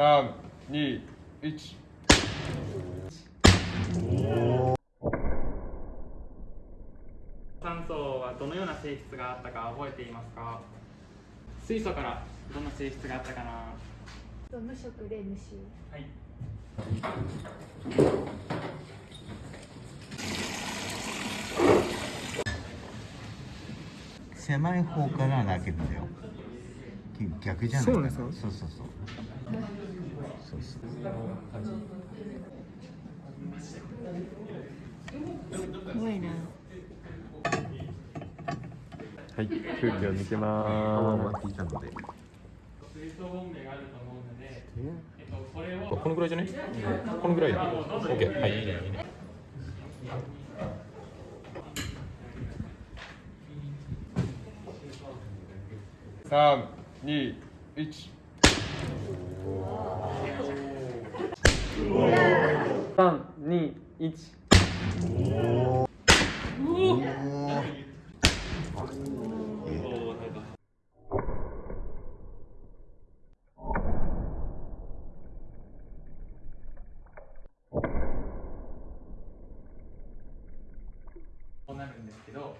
3、2、1。酸素はどのような性質があったか覚えていますか？水素からどんな性質があったかな？無色で無臭。はい。狭い方から開けるんだよ。逆じゃないそうなんですかそうそうそうそうそう怖いなはい、空気を抜けま聞いたので水素ボンベがあると思うので、えっと、これをこのぐらいじゃねこのぐらい？だ。オッケー。はい、いいね、いいね。3、2、1。三二一こうなるんですけど、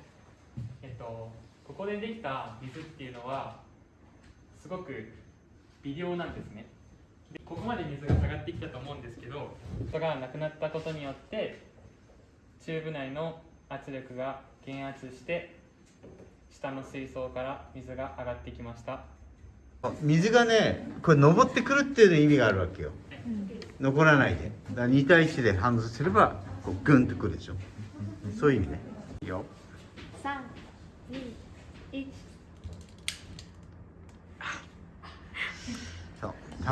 えっと、ここでできた水っていうのはすごく微量なんですねでここまで水が下がってきたと思うんですけどそれがなくなったことによってチューブ内の圧力が減圧して下の水槽から水が上がってきました。水がねこれ登ってくるっていうの意味があるわけよ。残らないで。だから2対1でハンドすればこうグンとくるでしょ。そういう意味ね。いいよ。三二一